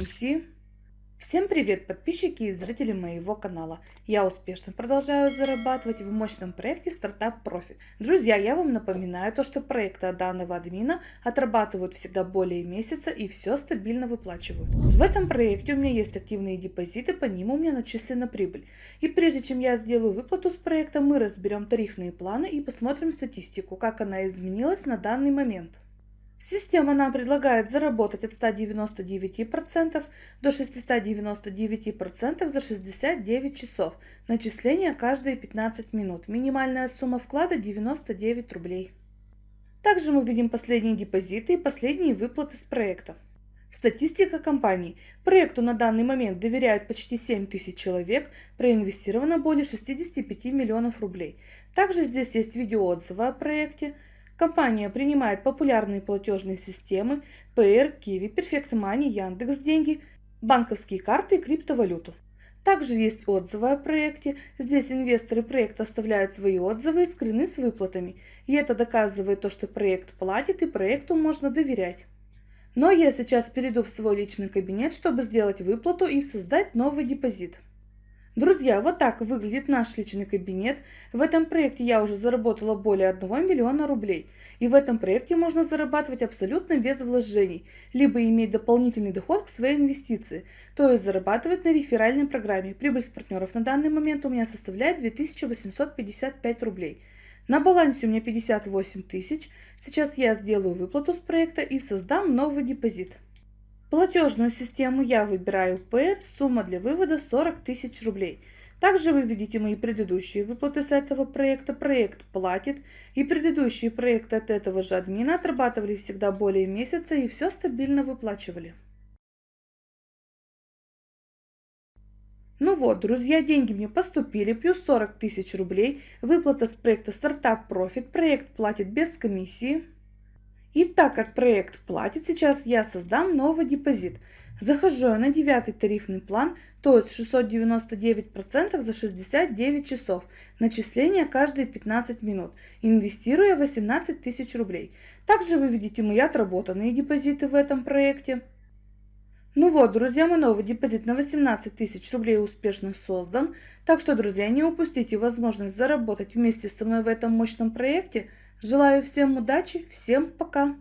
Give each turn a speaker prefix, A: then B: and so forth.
A: комиссии. Всем привет подписчики и зрители моего канала. Я успешно продолжаю зарабатывать в мощном проекте стартап Profit. Друзья, я вам напоминаю то, что проекты данного админа отрабатывают всегда более месяца и все стабильно выплачивают. В этом проекте у меня есть активные депозиты, по ним у меня начислена прибыль. И прежде чем я сделаю выплату с проекта, мы разберем тарифные планы и посмотрим статистику, как она изменилась на данный момент. Система нам предлагает заработать от 199% до 699% за 69 часов. Начисление каждые 15 минут. Минимальная сумма вклада 99 рублей. Также мы видим последние депозиты и последние выплаты с проекта. Статистика компании. Проекту на данный момент доверяют почти 7 тысяч человек, проинвестировано более 65 миллионов рублей. Также здесь есть видеоотзывы о проекте, Компания принимает популярные платежные системы PR, Kiwi, Perfect Money, Яндекс Деньги, банковские карты и криптовалюту. Также есть отзывы о проекте. Здесь инвесторы проекта оставляют свои отзывы и скрины с выплатами. И это доказывает то, что проект платит и проекту можно доверять. Но я сейчас перейду в свой личный кабинет, чтобы сделать выплату и создать новый депозит. Друзья, вот так выглядит наш личный кабинет. В этом проекте я уже заработала более 1 миллиона рублей. И в этом проекте можно зарабатывать абсолютно без вложений, либо иметь дополнительный доход к своей инвестиции, то есть зарабатывать на реферальной программе. Прибыль с партнеров на данный момент у меня составляет 2855 рублей. На балансе у меня 58 тысяч. Сейчас я сделаю выплату с проекта и создам новый депозит. Платежную систему я выбираю PR, сумма для вывода 40 тысяч рублей. Также вы видите мои предыдущие выплаты с этого проекта. Проект платит. И предыдущие проекты от этого же админа отрабатывали всегда более месяца и все стабильно выплачивали. Ну вот, друзья, деньги мне поступили, плюс 40 тысяч рублей. Выплата с проекта Startup Profit. Проект платит без комиссии. И так как проект платит, сейчас я создам новый депозит. Захожу на девятый тарифный план, то есть 699% за 69 часов. Начисление каждые 15 минут. Инвестируя 18 тысяч рублей. Также вы видите мои отработанные депозиты в этом проекте. Ну вот, друзья, мой новый депозит на 18 тысяч рублей успешно создан. Так что, друзья, не упустите возможность заработать вместе со мной в этом мощном проекте. Желаю всем удачи, всем пока!